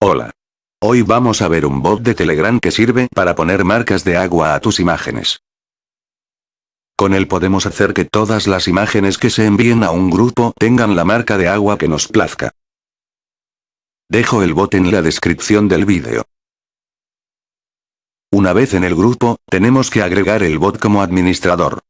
Hola. Hoy vamos a ver un bot de Telegram que sirve para poner marcas de agua a tus imágenes. Con él podemos hacer que todas las imágenes que se envíen a un grupo tengan la marca de agua que nos plazca. Dejo el bot en la descripción del vídeo. Una vez en el grupo, tenemos que agregar el bot como administrador.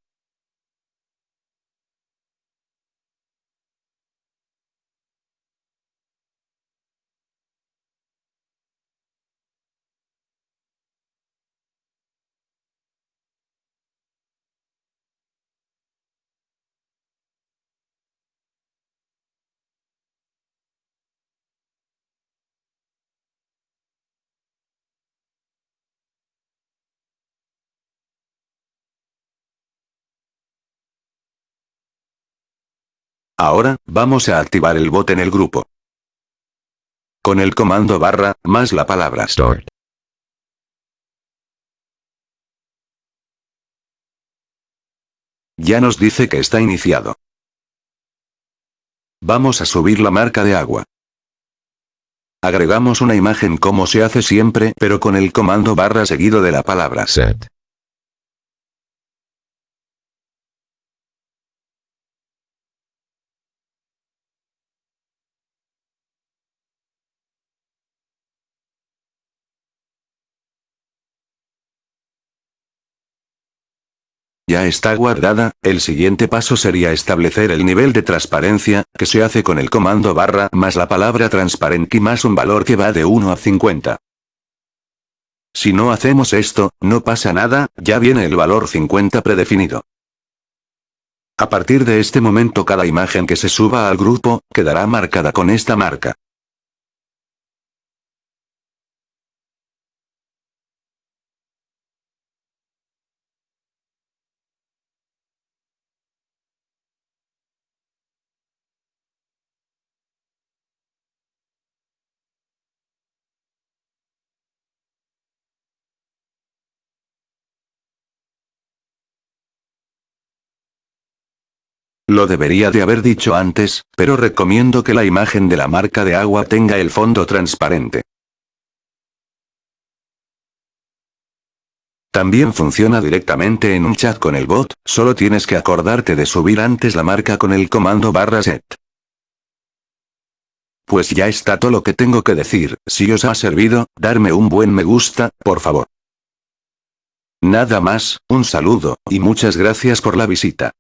Ahora, vamos a activar el bot en el grupo. Con el comando barra, más la palabra start. Ya nos dice que está iniciado. Vamos a subir la marca de agua. Agregamos una imagen como se hace siempre, pero con el comando barra seguido de la palabra set. Ya está guardada, el siguiente paso sería establecer el nivel de transparencia, que se hace con el comando barra más la palabra transparente más un valor que va de 1 a 50. Si no hacemos esto, no pasa nada, ya viene el valor 50 predefinido. A partir de este momento cada imagen que se suba al grupo, quedará marcada con esta marca. Lo debería de haber dicho antes, pero recomiendo que la imagen de la marca de agua tenga el fondo transparente. También funciona directamente en un chat con el bot, solo tienes que acordarte de subir antes la marca con el comando barra set. Pues ya está todo lo que tengo que decir, si os ha servido, darme un buen me gusta, por favor. Nada más, un saludo, y muchas gracias por la visita.